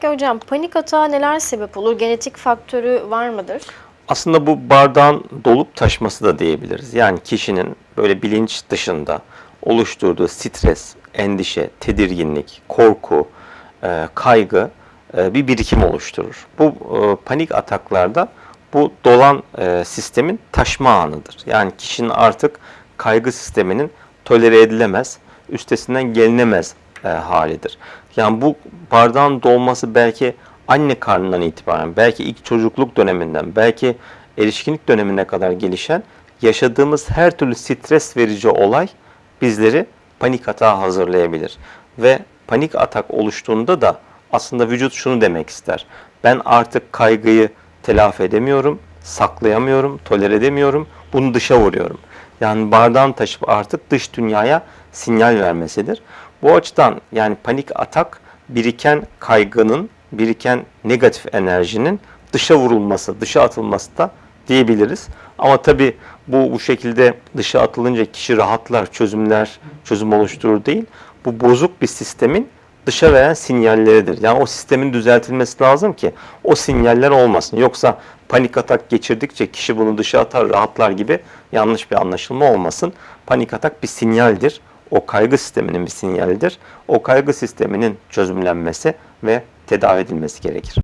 Peki hocam panik atağa neler sebep olur? Genetik faktörü var mıdır? Aslında bu bardağın dolup taşması da diyebiliriz. Yani kişinin böyle bilinç dışında oluşturduğu stres, endişe, tedirginlik, korku, e, kaygı e, bir birikim oluşturur. Bu e, panik ataklarda bu dolan sistemin taşma anıdır. Yani kişinin artık kaygı sisteminin tolere edilemez, üstesinden gelinemez e, halidir. Yani bu bardağın dolması belki anne karnından itibaren, belki ilk çocukluk döneminden, belki erişkinlik dönemine kadar gelişen yaşadığımız her türlü stres verici olay bizleri panik atağa hazırlayabilir. Ve panik atak oluştuğunda da aslında vücut şunu demek ister. Ben artık kaygıyı telafi edemiyorum, saklayamıyorum, tolere edemiyorum, bunu dışa vuruyorum. Yani bardağın taşıp artık dış dünyaya sinyal vermesidir. Bu açıdan yani panik atak biriken kaygının, biriken negatif enerjinin dışa vurulması, dışa atılması da diyebiliriz. Ama tabi bu bu şekilde dışa atılınca kişi rahatlar, çözümler, çözüm oluşturur değil. Bu bozuk bir sistemin dışa veren sinyalleridir. Yani o sistemin düzeltilmesi lazım ki o sinyaller olmasın. Yoksa panik atak geçirdikçe kişi bunu dışa atar, rahatlar gibi yanlış bir anlaşılma olmasın. Panik atak bir sinyaldir. O kaygı sisteminin bir sinyalidir. O kaygı sisteminin çözümlenmesi ve tedavi edilmesi gerekir.